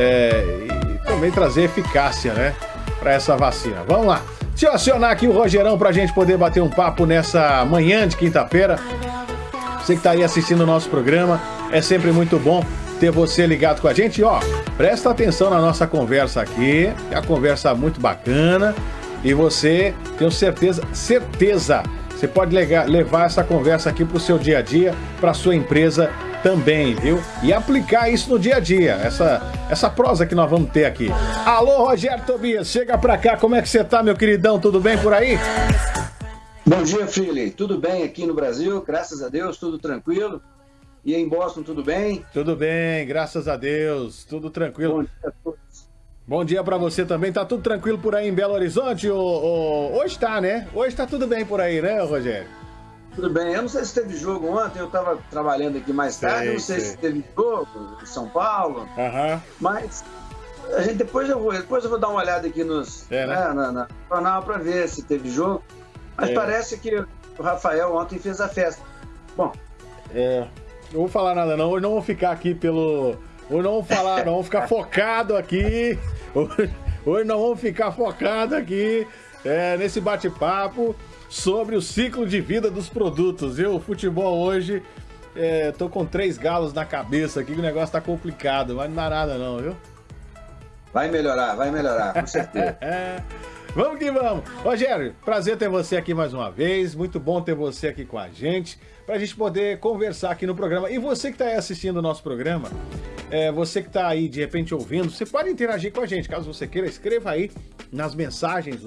é, e também trazer eficácia, né, para essa vacina. Vamos lá. Deixa eu acionar aqui o Rogerão para a gente poder bater um papo nessa manhã de quinta-feira. Você que está aí assistindo o nosso programa, é sempre muito bom ter você ligado com a gente. E, ó, presta atenção na nossa conversa aqui, é uma conversa muito bacana. E você, tenho certeza, certeza, você pode levar essa conversa aqui para o seu dia a dia, para sua empresa também, viu? E aplicar isso no dia a dia, essa, essa prosa que nós vamos ter aqui. Alô, Rogério Tobias, chega pra cá, como é que você tá, meu queridão? Tudo bem por aí? Bom dia, Freely. Tudo bem aqui no Brasil, graças a Deus, tudo tranquilo. E em Boston, tudo bem? Tudo bem, graças a Deus, tudo tranquilo. Bom dia a todos. Bom dia para você também. Tá tudo tranquilo por aí em Belo Horizonte? Hoje tá, né? Hoje tá tudo bem por aí, né, Rogério? Tudo bem. Eu não sei se teve jogo ontem, eu estava trabalhando aqui mais tarde, sei, não sei, sei, se teve jogo em São Paulo. Uhum. Mas a gente depois eu vou, depois eu vou dar uma olhada aqui nos é, né? né na, na jornal para ver se teve jogo. Mas é. parece que o Rafael ontem fez a festa. Bom. É. Não vou falar nada não, hoje não vou ficar aqui pelo. Hoje não vou falar, não vou ficar focado aqui. Hoje, hoje não vamos ficar focado aqui é, nesse bate-papo sobre o ciclo de vida dos produtos. Eu, o futebol hoje, é, tô com três galos na cabeça aqui, que o negócio tá complicado, mas não dá nada não, viu? Vai melhorar, vai melhorar, com certeza. vamos que vamos. Rogério, prazer ter você aqui mais uma vez, muito bom ter você aqui com a gente, para a gente poder conversar aqui no programa. E você que está aí assistindo o nosso programa, é, você que está aí de repente ouvindo, você pode interagir com a gente, caso você queira, escreva aí nas mensagens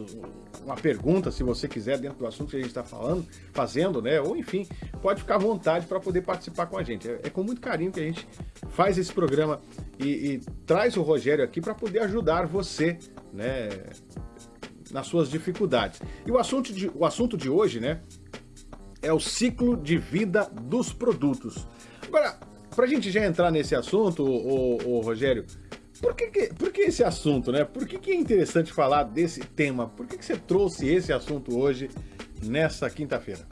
uma pergunta, se você quiser, dentro do assunto que a gente está falando, fazendo, né? Ou enfim, pode ficar à vontade para poder participar com a gente. É, é, com muito carinho que a gente faz esse programa e, e traz o Rogério aqui para poder ajudar você, né? Nas suas dificuldades. E o assunto de, o assunto de hoje, né? É o ciclo de vida dos produtos. Agora, para a gente já entrar nesse assunto, o, o, o Rogério, por que, que, por que esse assunto, né? Por que, que é interessante falar desse tema? Por que, que você trouxe esse assunto hoje, nessa quinta-feira?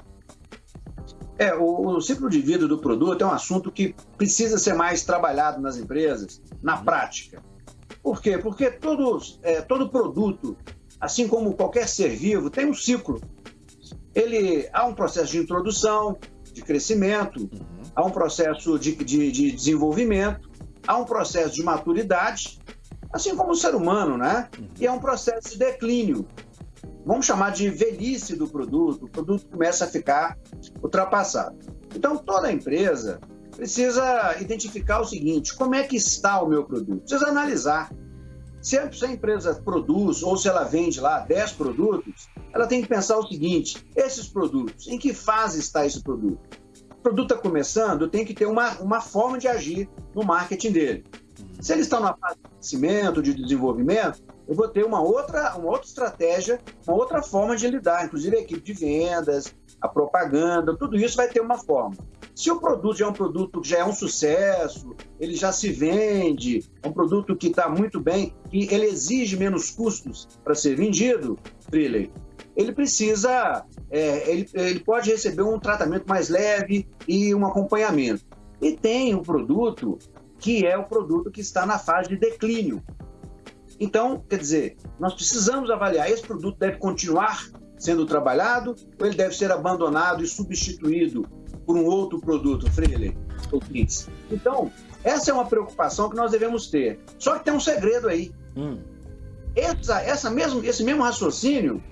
É, o, o, ciclo de vida do produto é um assunto que precisa ser mais trabalhado nas empresas, na uhum. prática. Por quê? Porque todos, é, todo produto, assim como qualquer ser vivo, tem um ciclo. Ele há um processo de introdução, de crescimento, uhum. há um processo de, de, de desenvolvimento, há um processo de maturidade, assim como o ser humano, né? E é um processo de declínio. Vamos chamar de velhice do produto, o produto começa a ficar ultrapassado. Então, toda empresa precisa identificar o seguinte: como é que está o meu produto? Precisa analisar. Se a empresa produz ou se ela vende lá 10 produtos, ela tem que pensar o seguinte: esses produtos, em que fase está esse produto? o produto está começando, tem que ter uma, uma forma de agir no marketing dele. Se ele está numa fase de crescimento, de desenvolvimento, eu vou ter uma outra, uma outra estratégia, uma outra forma de lidar, inclusive a equipe de vendas, a propaganda, tudo isso vai ter uma forma. Se o produto já é um produto que já é um sucesso, ele já se vende, é um produto que está muito bem, e ele exige menos custos para ser vendido, Freeley, ele precisa, é, ele, ele pode receber um tratamento mais leve e um acompanhamento. E tem o produto que é o produto que está na fase de declínio. Então, quer dizer, nós precisamos avaliar, esse produto deve continuar sendo trabalhado ou ele deve ser abandonado e substituído por um outro produto, Freire ou Então, essa é uma preocupação que nós devemos ter. Só que tem um segredo aí. Hum. Essa, essa mesmo, esse mesmo raciocínio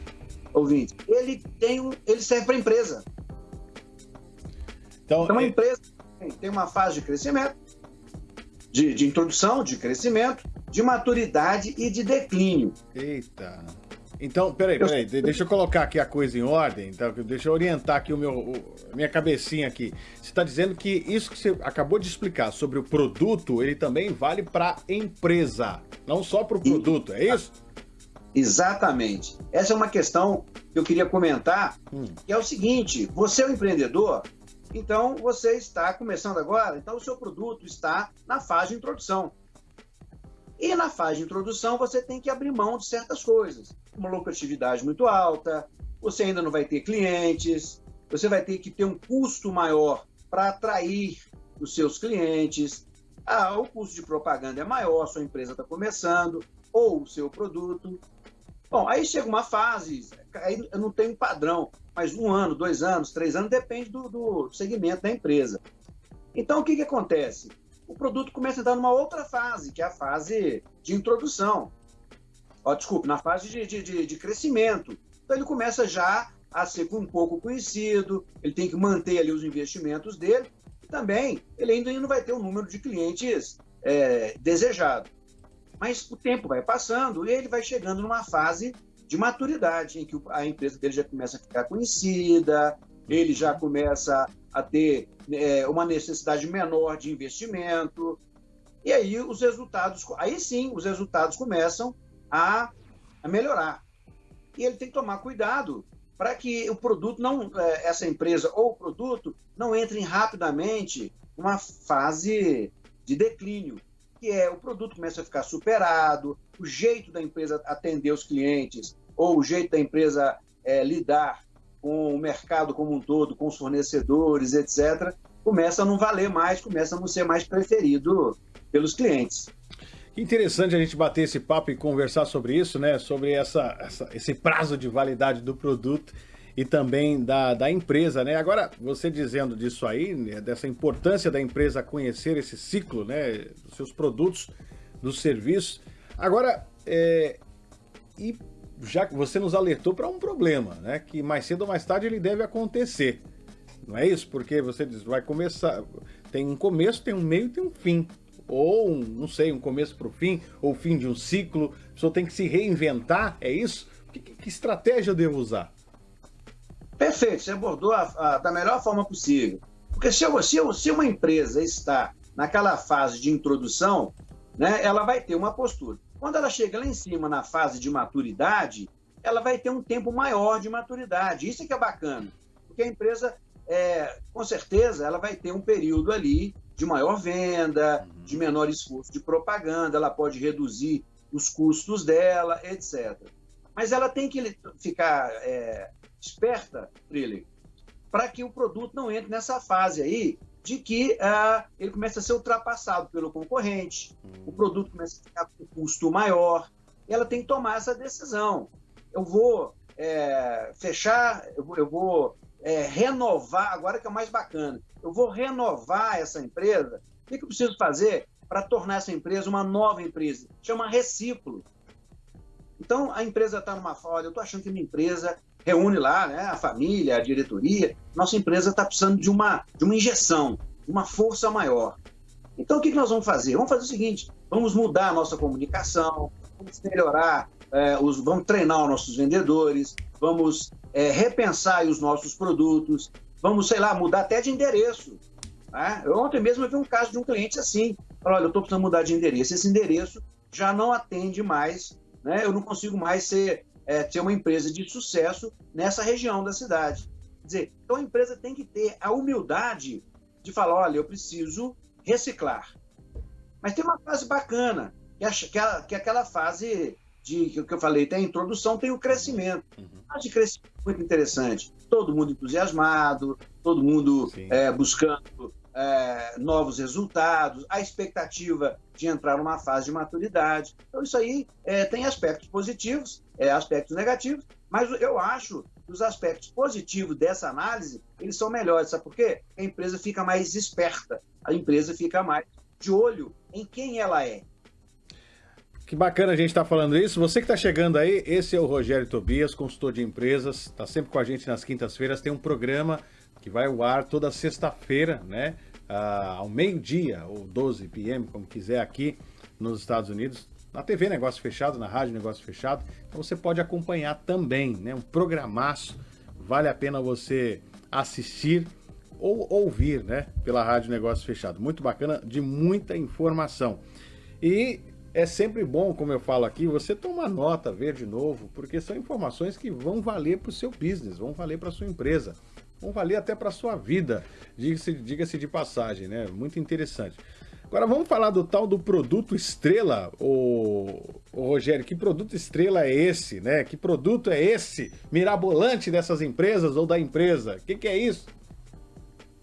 ouvinte, ele tem um, ele serve para a empresa. Então, então a é... empresa tem uma fase de crescimento, de, de introdução, de crescimento, de maturidade e de declínio. Eita. Então, peraí, peraí, deixa eu colocar aqui a coisa em ordem, então, deixa eu orientar aqui o meu, o, minha cabecinha aqui. Você está dizendo que isso que você acabou de explicar sobre o produto, ele também vale para a empresa, não só para o produto, é isso? Exatamente. Essa é uma questão que eu queria comentar, hum. que é o seguinte: você é um empreendedor, então você está começando agora, então o seu produto está na fase de introdução. E na fase de introdução você tem que abrir mão de certas coisas, uma lucratividade muito alta, você ainda não vai ter clientes, você vai ter que ter um custo maior para atrair os seus clientes, Ah, o custo de propaganda é maior, sua empresa está começando, ou o seu produto. Bom, aí chega uma fase, aí eu não tenho um padrão, mas um ano, dois anos, três anos, depende do, do segmento da empresa. Então, o que, que acontece? O produto começa a entrar numa outra fase, que é a fase de introdução. Ó, desculpe, na fase de, de, de crescimento. Então, ele começa já a ser um pouco conhecido, ele tem que manter ali os investimentos dele, e também ele ainda não vai ter o número de clientes é, desejado. Mas o tempo vai passando e ele vai chegando numa fase de maturidade, em que a empresa dele já começa a ficar conhecida, ele já começa a ter é, uma necessidade menor de investimento, e aí os resultados, aí sim, os resultados começam a, a melhorar. E ele tem que tomar cuidado para que o produto não, é, essa empresa ou o produto não entre rapidamente numa fase de declínio que é o produto começa a ficar superado, o jeito da empresa atender os clientes, ou o jeito da empresa é, lidar com o mercado como um todo, com os fornecedores, etc., começa a não valer mais, começa a não ser mais preferido pelos clientes. Que interessante a gente bater esse papo e conversar sobre isso, né? Sobre essa, essa esse prazo de validade do produto e também da, da empresa, né? Agora, você dizendo disso aí, né, dessa importância da empresa conhecer esse ciclo, né? Dos seus produtos, dos serviços. Agora, é, e já que você nos alertou para um problema, né? Que mais cedo ou mais tarde ele deve acontecer. Não é isso? Porque você diz, vai começar. Tem um começo, tem um meio e tem um fim. Ou, um, não sei, um começo para o fim, ou fim de um ciclo. A pessoa tem que se reinventar, é isso? Que, que estratégia eu devo usar? Perfeito, você abordou a, a, da melhor forma possível. Porque se, se, se uma empresa está naquela fase de introdução, né, ela vai ter uma postura. Quando ela chega lá em cima na fase de maturidade, ela vai ter um tempo maior de maturidade. Isso é que é bacana, porque a empresa, é, com certeza, ela vai ter um período ali de maior venda, uhum. de menor esforço de propaganda, ela pode reduzir os custos dela, etc. Mas ela tem que ficar é, esperta, Trilly, para que o produto não entre nessa fase aí de que uh, ele começa a ser ultrapassado pelo concorrente, uhum. o produto começa a ficar com custo maior, ela tem que tomar essa decisão. Eu vou é, fechar, eu vou, eu vou é, renovar, agora que é o mais bacana, eu vou renovar essa empresa. O que, que eu preciso fazer para tornar essa empresa uma nova empresa? Chama reciclo. Então, a empresa está numa fase, eu estou achando que minha empresa reúne lá né, a família, a diretoria. Nossa empresa está precisando de uma, de uma injeção, uma força maior. Então, o que, nós vamos fazer? Vamos fazer o seguinte: vamos mudar a nossa comunicação, vamos melhorar, é, os, vamos treinar os nossos vendedores, vamos é, repensar os nossos produtos, vamos, sei lá, mudar até de endereço. Né? Eu, ontem mesmo eu vi um caso de um cliente assim: olha, eu estou precisando mudar de endereço. Esse endereço já não atende mais, né? eu não consigo mais ser é, ter uma empresa de sucesso nessa região da cidade. Quer dizer, então a empresa tem que ter a humildade de falar, olha, eu preciso reciclar. Mas tem uma fase bacana, que é, que é, que é aquela fase de que eu falei, tem a introdução, tem o crescimento. Uhum. A de crescimento muito interessante. Todo mundo entusiasmado, todo mundo é, buscando é, novos resultados, a expectativa de entrar numa fase de maturidade. Então, isso aí é, tem aspectos positivos, é, aspectos negativos, mas eu acho que os aspectos positivos dessa análise, eles são melhores. Sabe por quê? A empresa fica mais esperta, a empresa fica mais de olho em quem ela é. Que bacana a gente estar tá falando isso. Você que está chegando aí, esse é o Rogério Tobias, consultor de empresas, está sempre com a gente nas quintas-feiras, tem um programa que vai ao ar toda sexta-feira, né? Uh, ao meio-dia, ou 12 p.m., como quiser, aqui nos Estados Unidos, na TV Negócio Fechado, na Rádio Negócio Fechado. Então você pode acompanhar também, né? Um programaço, vale a pena você assistir ou ouvir, né? Pela Rádio Negócio Fechado. Muito bacana, de muita informação. E é sempre bom, como eu falo aqui, você tomar nota, ver de novo, porque são informações que vão valer para o seu business, vão valer para a sua empresa vão valer até para sua vida, diga-se diga de passagem, né? Muito interessante. Agora vamos falar do tal do produto estrela, o, o Rogério, que produto estrela é esse, né? Que produto é esse mirabolante dessas empresas ou da empresa? O que, que é isso?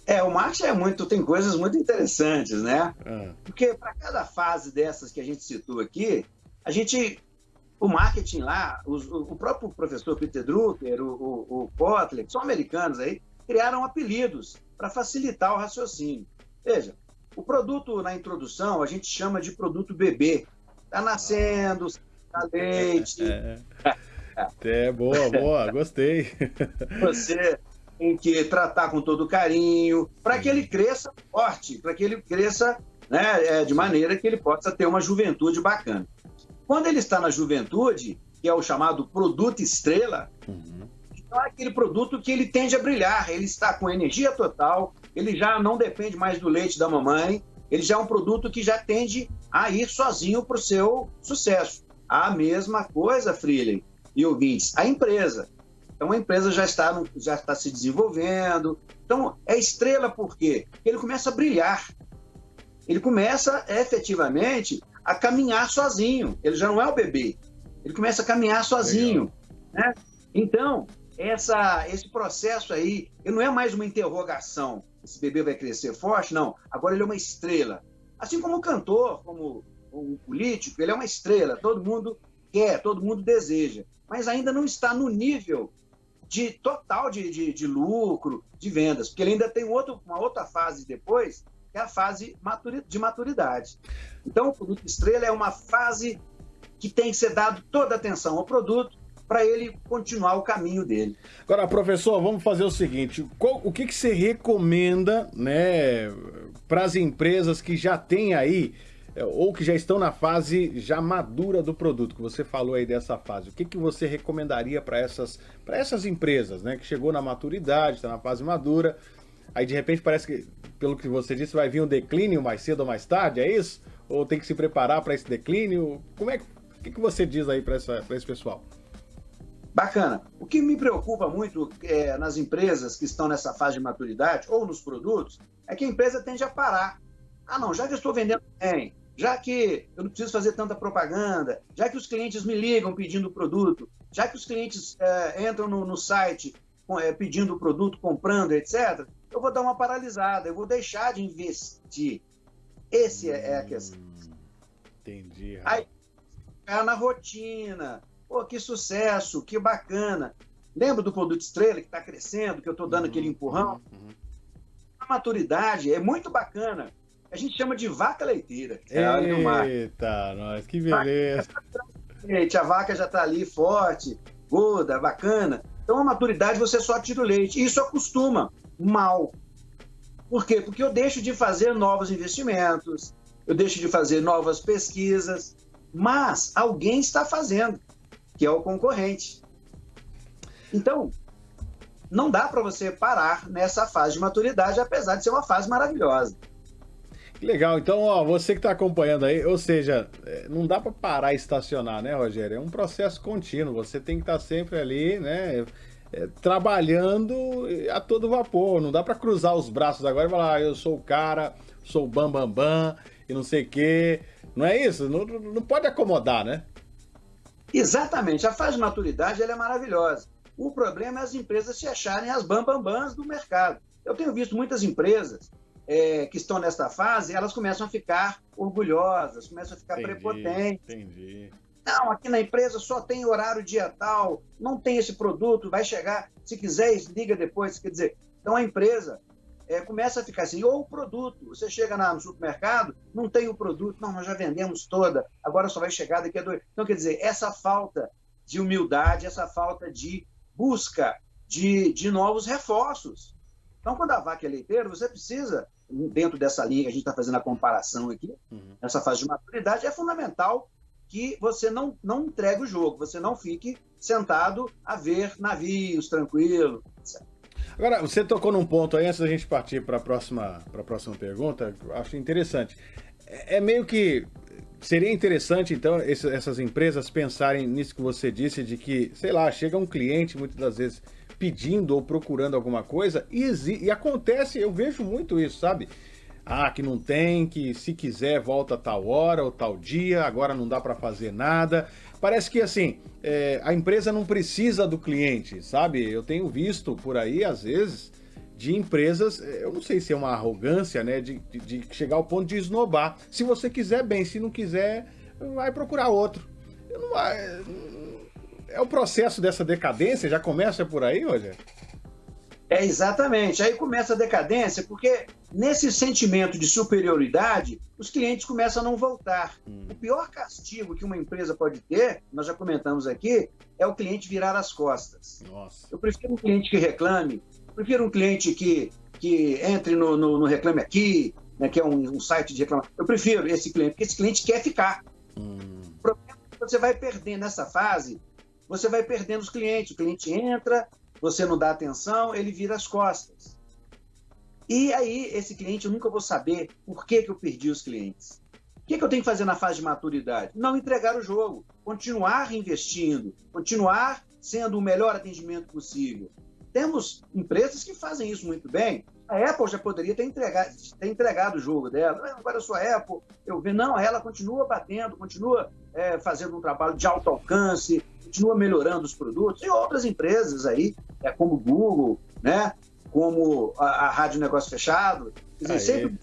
É, o marketing é muito, tem coisas muito interessantes, né? É. Porque para cada fase dessas que a gente citou aqui, a gente, o marketing lá, os, o, próprio professor Peter Drucker, o, o, o Kotler, que são americanos aí, criaram apelidos para facilitar o raciocínio. Veja, o produto na introdução a gente chama de produto bebê. Está nascendo, está leite. É, é. é boa, boa, gostei. Você tem que tratar com todo carinho, para que ele cresça forte, para que ele cresça né, é, de maneira que ele possa ter uma juventude bacana. Quando ele está na juventude, que é o chamado produto estrela, uhum. então é aquele produto que ele tende a brilhar, ele está com energia total, ele já não depende mais do leite da mamãe, ele já é um produto que já tende a ir sozinho para o seu sucesso. A mesma coisa, Freeling e ouvintes, a empresa. Então a empresa já está, já está se desenvolvendo. Então é estrela por quê? Porque ele começa a brilhar. Ele começa efetivamente a caminhar sozinho. Ele já não é o bebê. Ele começa a caminhar sozinho. Né? Então, essa, esse processo aí, ele não é mais uma interrogação. Esse bebê vai crescer forte? Não. Agora ele é uma estrela. Assim como o cantor, como o político, ele é uma estrela. Todo mundo quer, todo mundo deseja. Mas ainda não está no nível de total de, de, de lucro, de vendas, porque ele ainda tem outro, uma outra fase depois, é a fase de maturidade. Então, o produto estrela é uma fase que tem que ser dado toda a atenção ao produto para ele continuar o caminho dele. Agora, professor, vamos fazer o seguinte: qual, o que, que você recomenda né, para as empresas que já têm aí é, ou que já estão na fase já madura do produto, que você falou aí dessa fase, o que, que você recomendaria para essas, essas empresas, né? Que chegou na maturidade, está na fase madura, aí de repente parece que, pelo que você disse, vai vir um declínio mais cedo ou mais tarde, é isso? Ou tem que se preparar para esse declínio? Como é o que, que você diz aí para esse pessoal? Bacana. O que me preocupa muito é, nas empresas que estão nessa fase de maturidade ou nos produtos é que a empresa tende a parar. Ah, não, já que eu estou vendendo bem, já que eu não preciso fazer tanta propaganda, já que os clientes me ligam pedindo o produto, já que os clientes é, entram no, no site é, pedindo o produto, comprando, etc., eu vou dar uma paralisada, eu vou deixar de investir. Esse é, é a questão. Hum, entendi. Aí, ficar na rotina. Pô, que sucesso, que bacana. Lembra do produto estrela que está crescendo, que eu estou dando uhum, aquele empurrão? Uhum. A maturidade é muito bacana a gente chama de vaca leiteira. É Eita, nós, que beleza. Gente, a vaca já está ali forte, gorda, bacana. Então, a maturidade você só tira o leite. E isso acostuma mal. Por quê? Porque eu deixo de fazer novos investimentos, eu deixo de fazer novas pesquisas, mas alguém está fazendo, que é o concorrente. Então, não dá para você parar nessa fase de maturidade, apesar de ser uma fase maravilhosa. Legal, então, ó, você que está acompanhando aí, ou seja, é, não dá para parar e estacionar, né, Rogério? É um processo contínuo, você tem que estar tá sempre ali, né, é, trabalhando a todo vapor, não dá para cruzar os braços agora e falar, ah, eu sou o cara, sou o bam, bam, bam, e não sei o quê, não é isso? Não, não pode acomodar, né? Exatamente, a fase de maturidade ela é maravilhosa. O problema é as empresas se acharem as bambambãs do mercado. Eu tenho visto muitas empresas é, que estão nesta fase, elas começam a ficar orgulhosas, começam a ficar entendi, prepotentes. Entendi. Não, aqui na empresa só tem horário dia tal, não tem esse produto, vai chegar, se quiser, liga depois. Quer dizer, então a empresa é, começa a ficar assim, ou o produto, você chega no supermercado, não tem o produto, não, nós já vendemos toda, agora só vai chegar daqui a dois. Então, quer dizer, essa falta de humildade, essa falta de busca de, de novos reforços. Então, quando a vaca é leiteira, você precisa dentro dessa linha que a gente está fazendo a comparação aqui, uhum. nessa fase de maturidade, é fundamental que você não, não entregue o jogo, você não fique sentado a ver navios tranquilo, etc. Agora, você tocou num ponto aí, antes da gente partir para a próxima, próxima pergunta, acho interessante. É, é meio que. Seria interessante, então, esse, essas empresas pensarem nisso que você disse, de que, sei lá, chega um cliente, muitas das vezes, pedindo ou procurando alguma coisa e, e acontece, eu vejo muito isso, sabe? Ah, que não tem, que se quiser volta tal hora ou tal dia, agora não dá para fazer nada. Parece que assim, é, a empresa não precisa do cliente, sabe? Eu tenho visto por aí, às vezes, de empresas, eh, eu não sei se é uma arrogância, né, de, de, de, chegar ao ponto de esnobar. Se você quiser, bem, se não quiser, vai procurar outro. Não, é, é o processo dessa decadência, já começa por aí, Rogério? É, exatamente. Aí começa a decadência, porque nesse sentimento de superioridade, os clientes começam a não voltar. Hum. O pior castigo que uma empresa pode ter, nós já comentamos aqui, é o cliente virar as costas. Nossa. Eu prefiro um cliente que reclame, prefiro um cliente que, que entre no, no, no Reclame Aqui, né, que é um, um, site de reclamação. Eu prefiro esse cliente, porque esse cliente quer ficar. Hum. O problema é que você vai perdendo nessa fase, você vai perdendo os clientes. O cliente entra, você não dá atenção, ele vira as costas. E aí, esse cliente, eu nunca vou saber por que, que eu perdi os clientes. O que, que eu tenho que fazer na fase de maturidade? Não entregar o jogo, continuar investindo, continuar sendo o melhor atendimento possível. Temos empresas que fazem isso muito bem. A Apple já poderia ter entregado, ter entregado o jogo dela. Agora eu sou a Apple, eu vejo, não, ela continua batendo, continua é, fazendo um trabalho de alto alcance, continua melhorando os produtos. E outras empresas aí, é, como Google, né? como a, a Rádio Negócio Fechado, dizer, sempre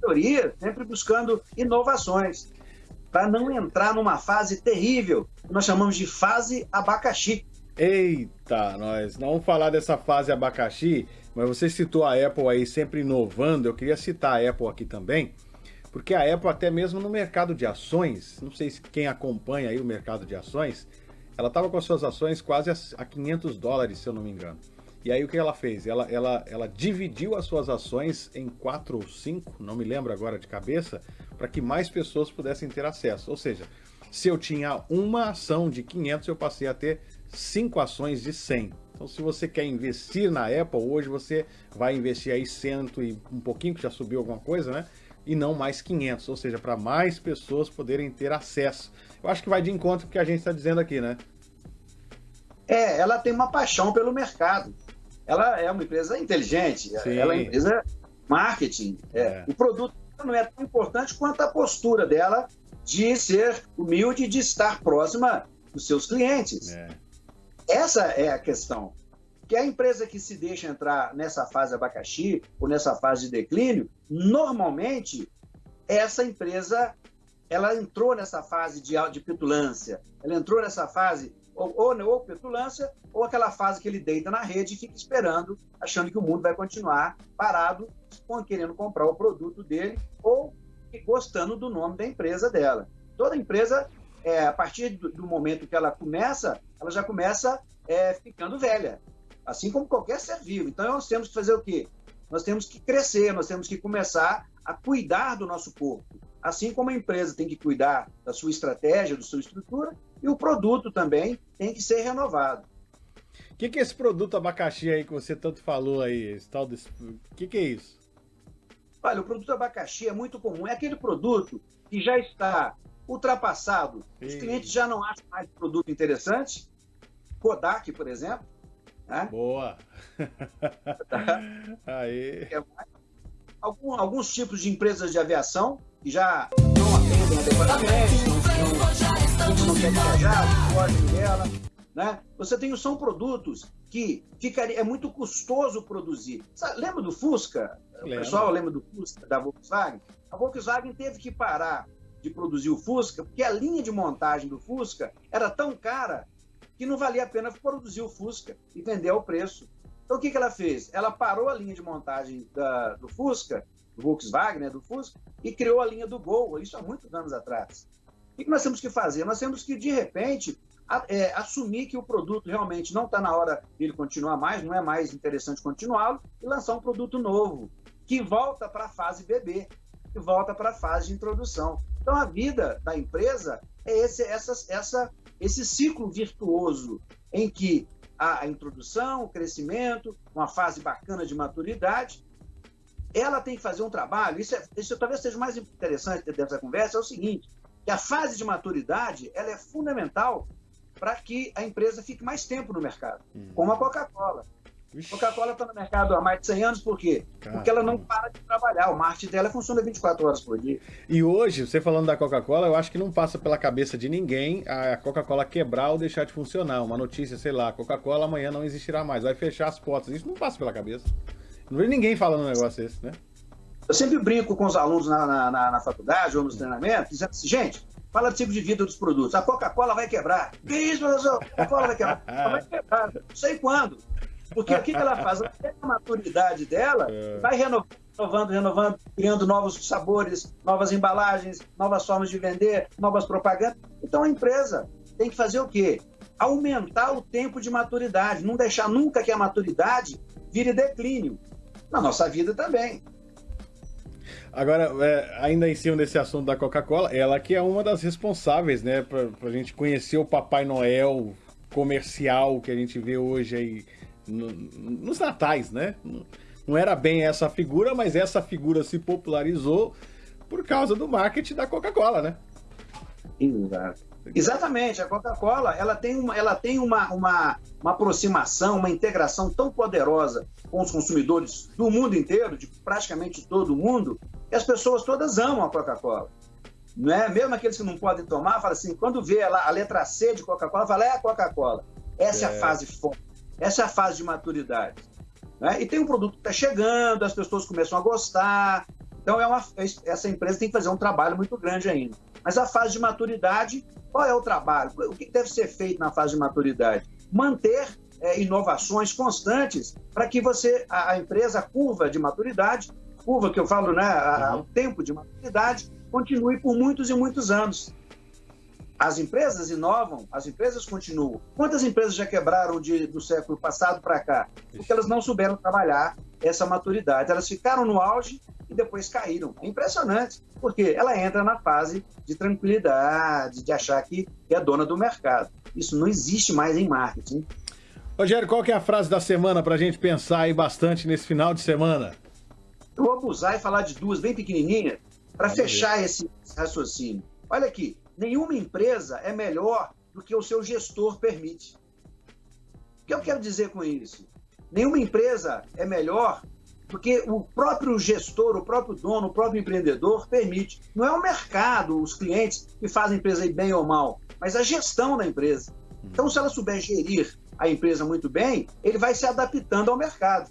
melhoria, sempre buscando inovações, para não entrar numa fase terrível, que nós chamamos de fase abacaxi. Eita, nós não vamos falar dessa fase abacaxi, mas você citou a Apple aí sempre inovando, eu queria citar a Apple aqui também, porque a Apple até mesmo no mercado de ações, não sei se quem acompanha aí o mercado de ações, ela estava com as suas ações quase a 500 dólares, se eu não me engano. E aí o que ela fez? Ela, ela, ela dividiu as suas ações em quatro ou cinco, não me lembro agora de cabeça, para que mais pessoas pudessem ter acesso. Ou seja, se eu tinha uma ação de 500, eu passei a ter cinco ações de 100. Então se você quer investir na Apple, hoje você vai investir aí cento e um pouquinho, que já subiu alguma coisa, né? E não mais 500, ou seja, para mais pessoas poderem ter acesso. Eu acho que vai de encontro com o que a gente está dizendo aqui, né? É, ela tem uma paixão pelo mercado. Ela é uma empresa inteligente, Sim. ela é uma empresa marketing. É. É. O produto não é tão importante quanto a postura dela de ser humilde, de estar próxima dos seus clientes. É. Essa é a questão. Que a empresa que se deixa entrar nessa fase abacaxi ou nessa fase de declínio, normalmente essa empresa ela entrou nessa fase de, de petulância, ela entrou nessa fase ou, ou, ou petulância, ou aquela fase que ele deita na rede e fica esperando, achando que o mundo vai continuar parado, querendo comprar o produto dele, ou gostando do nome da empresa dela. Toda empresa, é, a partir do, do, momento que ela começa, ela já começa é, ficando velha, assim como qualquer ser vivo. Então, nós temos que fazer o quê? Nós temos que crescer, nós temos que começar a cuidar do nosso corpo. Assim como a empresa tem que cuidar da sua estratégia, da sua estrutura, e o produto também tem que ser renovado. O que, que, é esse produto abacaxi aí que você tanto falou aí? Esse tal desse... O que, que é isso? Olha, o produto abacaxi é muito comum. É aquele produto que já está ultrapassado. Os clientes já não acham mais produto interessante. Kodak, por exemplo. Né? Boa! aí. É Algum, alguns tipos de empresas de aviação que já não atendem adequadamente, não, não quer viajar, não dela. Né? Você tem, são produtos que ficaria, é muito custoso produzir. Sabe, lembra do Fusca? Lembra. O pessoal lembra do Fusca, da Volkswagen? A Volkswagen teve que parar de produzir o Fusca, porque a linha de montagem do Fusca era tão cara que não valia a pena produzir o Fusca e vender ao preço. Então o que, que ela fez? Ela parou a linha de montagem da, do Fusca, do Volkswagen, né, do Fusca, e criou a linha do Gol, isso há muitos anos atrás. O que nós temos que fazer? Nós temos que, de repente, é, assumir que o produto realmente não está na hora dele continuar mais, não é mais interessante continuá-lo, e lançar um produto novo, que volta para a fase bebê, que volta para a fase de introdução. Então, a vida da empresa é esse, essa, essa, esse ciclo virtuoso em que a, a introdução, o crescimento, uma fase bacana de maturidade, ela tem que fazer um trabalho, isso, é, isso talvez seja o mais interessante dessa conversa, é o seguinte, que a fase de maturidade ela é fundamental para que a empresa fique mais tempo no mercado, uhum. como a Coca-Cola. Coca-Cola está no mercado há mais de 100 anos, por quê? Caramba. Porque ela não para de trabalhar, o marketing dela funciona 24 horas por dia. E hoje, você falando da Coca-Cola, eu acho que não passa pela cabeça de ninguém a Coca-Cola quebrar ou deixar de funcionar. Uma notícia, sei lá, Coca-Cola amanhã não existirá mais, vai fechar as portas. Isso não passa pela cabeça. Não vejo ninguém falando um negócio desse, né? Eu sempre brinco com os alunos na, na, na, na faculdade ou nos treinamentos, dizendo assim, gente, fala do ciclo de vida dos produtos. A Coca-Cola vai quebrar. Que isso, professor? A Coca-Cola vai quebrar. Ela vai quebrar. Não sei quando. Porque o que, ela faz? Ela a maturidade dela, é. vai renovando, renovando, criando novos sabores, novas embalagens, novas formas de vender, novas propagandas. Então a empresa tem que fazer o quê? Aumentar o tempo de maturidade, não deixar nunca que a maturidade vire declínio. Na nossa vida também. Agora, é, ainda em cima desse assunto da Coca-Cola, ela que é uma das responsáveis, né, pra, pra gente conhecer o Papai Noel comercial que a gente vê hoje aí no, nos natais, né? Não era bem essa figura, mas essa figura se popularizou por causa do marketing da Coca-Cola, né? Exato. Exatamente, a Coca-Cola ela tem, uma, ela tem uma, uma, uma aproximação, uma integração tão poderosa com os consumidores do mundo inteiro, de praticamente todo mundo, que as pessoas todas amam a Coca-Cola. Não é? Mesmo aqueles que não podem tomar, fala assim, quando vê a, a letra C de Coca-Cola, fala, é a Coca-Cola. Essa é. é. a fase forte, essa é a fase de maturidade. Né? E tem um produto que está chegando, as pessoas começam a gostar. Então, é uma, essa empresa tem que fazer um trabalho muito grande ainda. Mas a fase de maturidade, qual é o trabalho? O que deve ser feito na fase de maturidade? Manter é, inovações constantes para que você, a, a, empresa, a curva de maturidade, curva que eu falo, né, a, o tempo de maturidade, continue por muitos e muitos anos. As empresas inovam, as empresas continuam. Quantas empresas já quebraram de, do século passado para cá? Porque elas não souberam trabalhar essa maturidade. Elas ficaram no auge e depois caíram. É impressionante, porque ela entra na fase de tranquilidade, de achar que é dona do mercado. Isso não existe mais em marketing. Rogério, qual que é a frase da semana para a gente pensar aí bastante nesse final de semana? Vou abusar e falar de duas bem pequenininhas para fechar esse raciocínio. Olha aqui, nenhuma empresa é melhor do que o seu gestor permite. O que eu quero dizer com isso? Nenhuma empresa é melhor porque o próprio gestor, o próprio dono, o próprio empreendedor permite. Não é o mercado, os clientes que fazem a empresa ir bem ou mal, mas a gestão da empresa. Então, se ela souber gerir a empresa muito bem, ele vai se adaptando ao mercado.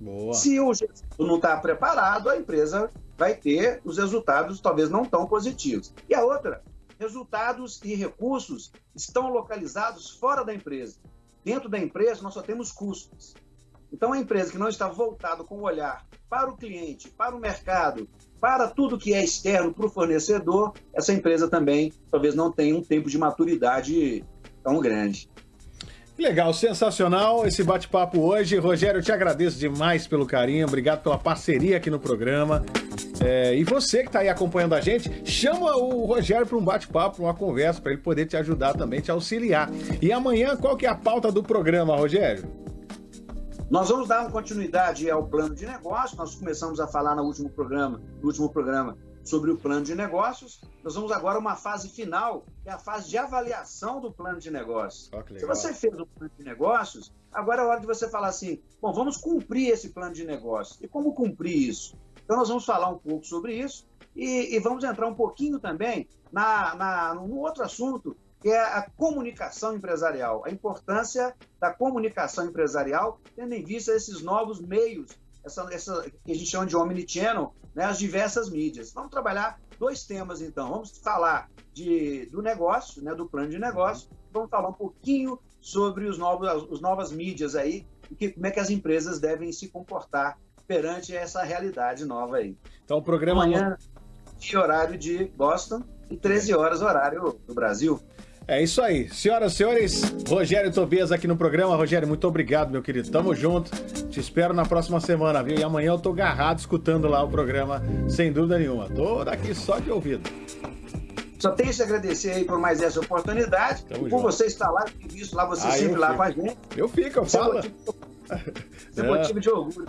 Boa. Se o gestor não está preparado, a empresa vai ter os resultados talvez não tão positivos. E a outra, resultados e recursos estão localizados fora da empresa. Dentro da empresa, nós só temos custos. Então, a empresa que não está voltada com o olhar para o cliente, para o mercado, para tudo que é externo, para o fornecedor, essa empresa também talvez não tenha um tempo de maturidade tão grande. Legal, sensacional esse bate-papo hoje. Rogério, eu te agradeço demais pelo carinho, obrigado pela parceria aqui no programa. É, e você que está aí acompanhando a gente, chama o Rogério para um bate-papo, uma conversa, para ele poder te ajudar também, te auxiliar. E amanhã, qual que é a pauta do programa, Rogério? Nós vamos dar uma continuidade ao plano de negócio. Nós começamos a falar no último programa, no último programa sobre o plano de negócios. Nós vamos agora a uma fase final, que é a fase de avaliação do plano de negócios. Oh, Se você fez o plano de negócios, agora é a hora de você falar assim: bom, vamos cumprir esse plano de negócios. E como cumprir isso? Então, nós vamos falar um pouco sobre isso e, e vamos entrar um pouquinho também na, na, num outro assunto que é a comunicação empresarial, a importância da comunicação empresarial, tendo em vista esses novos meios, essa, essa que a gente chama de omnichannel, né, as diversas mídias. Vamos trabalhar dois temas, então. Vamos falar de, do negócio, né, do plano de negócio, vamos falar um pouquinho sobre os novos, as novas mídias aí, e que, como é que as empresas devem se comportar perante essa realidade nova aí. Então, o programa... Amanhã, horário de Boston, e 13 horas, horário do Brasil. É isso aí. Senhoras e senhores, Rogério Tobias aqui no programa. Rogério, muito obrigado, meu querido. Tamo junto. Te espero na próxima semana, viu? E amanhã eu tô agarrado escutando lá o programa, sem dúvida nenhuma. Tô daqui só de ouvido. Só tenho que agradecer aí por mais essa oportunidade. Tamo e por junto. você estar lá, visto lá, você ah, sempre lá com a gente. Eu fico, eu falo. Você é motivo de orgulho.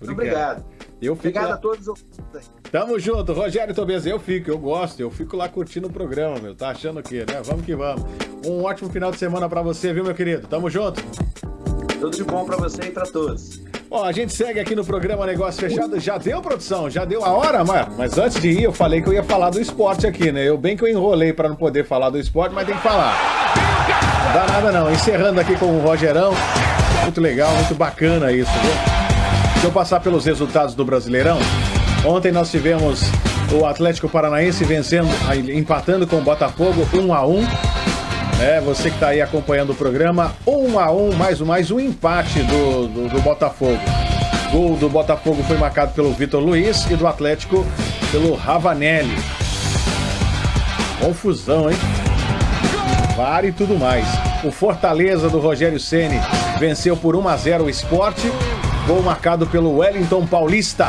Muito obrigado. Eu fico Obrigado lá... a todos. Tamo junto, Rogério Tobias. Eu fico, eu gosto, eu fico lá curtindo o programa, meu. Tá achando o quê, né? Vamos que vamos. Um ótimo final de semana para você, viu, meu querido? Tamo junto. Tudo de bom para você e para todos. Ó, a gente segue aqui no programa Negócio Fechado. Já deu, produção? Já deu a hora? Mas, mas antes de ir, eu falei que eu ia falar do esporte aqui, né? Eu bem que eu enrolei para não poder falar do esporte, mas tem que falar. Não dá nada não. Encerrando aqui com o Rogerão. Muito legal, muito bacana isso, viu? Deixa eu passar pelos resultados do Brasileirão. Ontem nós tivemos o Atlético Paranaense vencendo, empatando com o Botafogo 1 a 1 é, você que está aí acompanhando o programa, 1 a 1 mais um, mais um empate do, do, do Botafogo. Gol do Botafogo foi marcado pelo Vitor Luiz e do Atlético pelo Ravanelli. Confusão, hein? VAR e tudo mais. O Fortaleza do Rogério Ceni venceu por 1 a 0 o Esporte. Gol marcado pelo Wellington Paulista.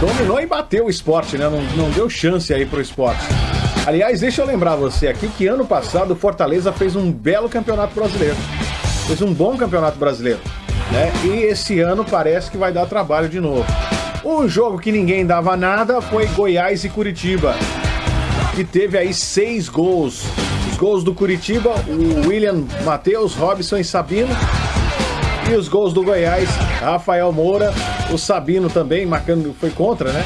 Dominou e bateu o esporte, né? Não, não deu chance aí pro esporte. Aliás, deixa eu lembrar você aqui que ano passado o Fortaleza fez um belo campeonato brasileiro. Fez um bom campeonato brasileiro. Né? E esse ano parece que vai dar trabalho de novo. Um jogo que ninguém dava nada foi Goiás e Curitiba que teve aí seis gols. Os gols do Curitiba, o William Matheus, Robson e Sabino. E os gols do Goiás, Rafael Moura, o Sabino também, marcando, foi contra, né?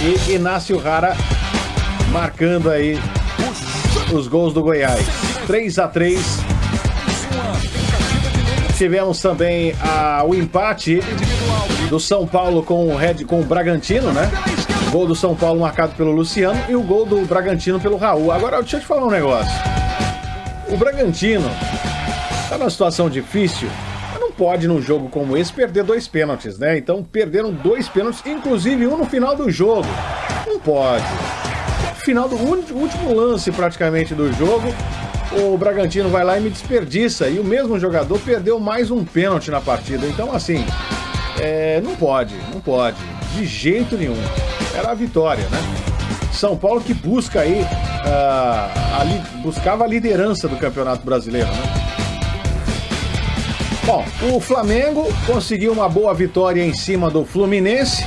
E Inácio Rara marcando aí os gols do Goiás. 3 a 3 Tivemos também a, o empate do São Paulo com o Red com o Bragantino, né? Gol do São Paulo marcado pelo Luciano e o gol do Bragantino pelo Raul. Agora, deixa eu te falar um negócio. O Bragantino tá numa situação difícil, pode num jogo como esse perder dois pênaltis, né? Então perderam dois pênaltis, inclusive um no final do jogo. Não pode. Final do último lance praticamente do jogo, o Bragantino vai lá e me desperdiça. E o mesmo jogador perdeu mais um pênalti na partida. Então, assim, é, não pode, não pode. De jeito nenhum era a vitória, né? São Paulo que busca aí, uh, buscava a liderança do Campeonato Brasileiro, né? Bom, o Flamengo conseguiu uma boa vitória em cima do Fluminense,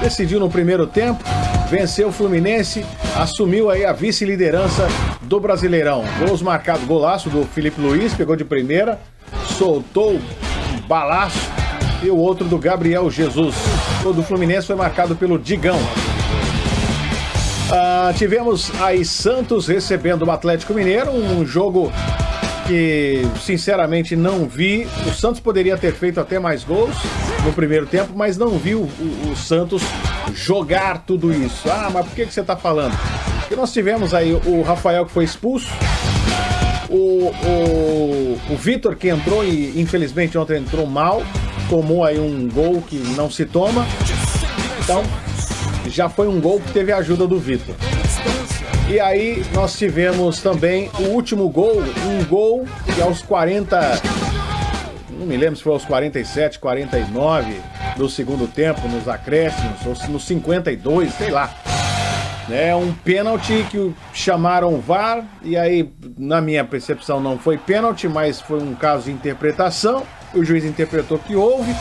decidiu no primeiro tempo, venceu o Fluminense, assumiu aí a vice-liderança do Brasileirão. Gols marcados, golaço do Felipe Luiz, pegou de primeira, soltou um balaço e o outro do Gabriel Jesus. O do Fluminense foi marcado pelo Digão. Ah, tivemos aí Santos recebendo o Atlético Mineiro, um jogo que sinceramente não vi. O Santos poderia ter feito até mais gols no primeiro tempo, mas não vi o, o, o Santos jogar tudo isso. Ah, mas por que, que você está falando? Porque nós tivemos aí o Rafael que foi expulso, o, o, o Vitor que entrou e infelizmente ontem entrou mal, tomou aí um gol que não se toma. Então, já foi um gol que teve a ajuda do Vitor. E aí nós tivemos também o último gol, um gol que aos 40, não me lembro se foi aos 47, 49 do segundo tempo, nos acréscimos, ou nos 52, sei lá. É um pênalti que chamaram VAR, e aí, na minha percepção, não foi pênalti, mas foi um caso de interpretação o juiz interpretou que houve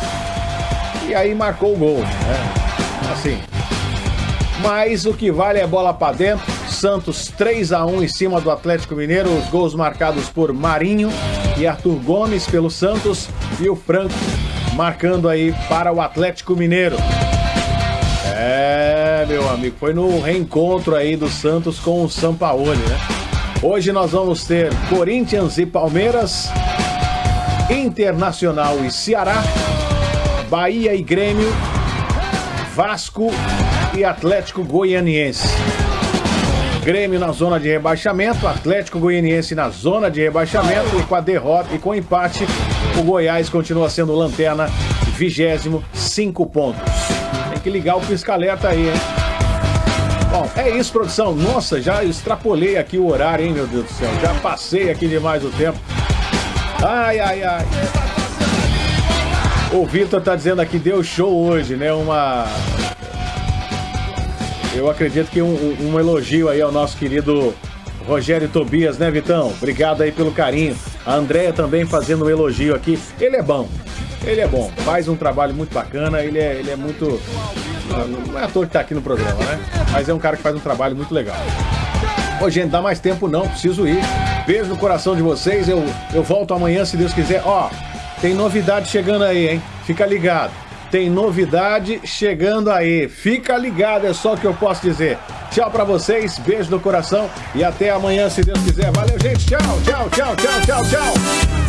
e aí marcou o gol. Né? Assim. Mas o que vale é bola para dentro. Santos 3 a 1 em cima do Atlético Mineiro. Os gols marcados por Marinho e Arthur Gomes pelo Santos e o Franco marcando aí para o Atlético Mineiro. É, meu amigo, foi no reencontro aí do Santos com o Sampaoli, né? Hoje nós vamos ter Corinthians e Palmeiras, Internacional e Ceará, Bahia e Grêmio, Vasco e Atlético Goianiense. Grêmio na zona de rebaixamento, Atlético Goianiense na zona de rebaixamento e com a derrota e com o empate, o Goiás continua sendo lanterna, vigésimo, cinco pontos. Tem que ligar o pisca-alerta aí, hein? Bom, é isso, produção. Nossa, já extrapolei aqui o horário, hein, meu Deus do céu. Já passei aqui demais o tempo. Ai, ai, ai. O Vitor tá dizendo aqui, deu show hoje, né? Uma. Eu acredito que um, um elogio aí ao nosso querido Rogério Tobias, né, Vitão? Obrigado aí pelo carinho. A Andréia também fazendo um elogio aqui. Ele é bom. Ele é bom. Faz um trabalho muito bacana. Ele é, ele é muito. Não é ator que tá aqui no programa, né? Mas é um cara que faz um trabalho muito legal. Ô, gente, dá mais tempo não, preciso ir. Beijo no coração de vocês. Eu, eu volto amanhã, se Deus quiser. Ó, tem novidade chegando aí, hein? Fica ligado. Tem novidade chegando aí. Fica ligado, é só o que eu posso dizer. Tchau para vocês, beijo no coração e até amanhã, se Deus quiser. Valeu, gente. Tchau, tchau, tchau, tchau, tchau, tchau.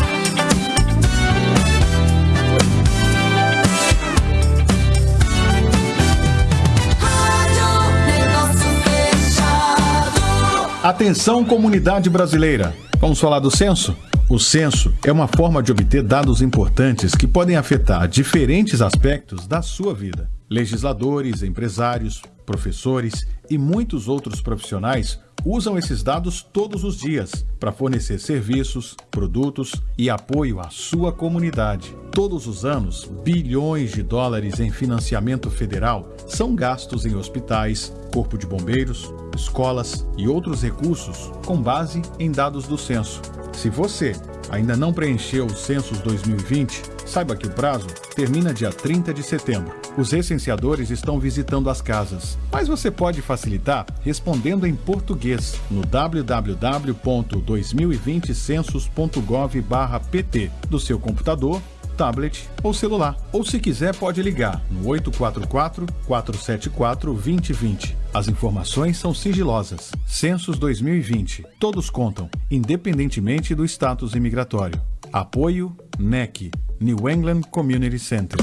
Atenção, comunidade brasileira. Vamos falar do censo? O censo é uma forma de obter dados importantes que podem afetar diferentes aspectos da sua vida. Legisladores, empresários, professores e muitos outros profissionais usam esses dados todos os dias para fornecer serviços, produtos e apoio à sua comunidade. Todos os anos, bilhões de dólares em financiamento federal são gastos em hospitais, corpo de bombeiros, escolas e outros recursos com base em dados do censo. Se você ainda não preencheu o Census 2020, saiba que o prazo termina dia 30 de setembro. Os recenseadores estão visitando as casas, mas você pode facilitar respondendo em português no www.2020census.gov/pt do seu computador tablet ou celular. Ou se quiser, pode ligar no 844-474-2020. As informações são sigilosas. Census 2020. Todos contam, independentemente do status imigratório. Apoio NEC, New England Community Center.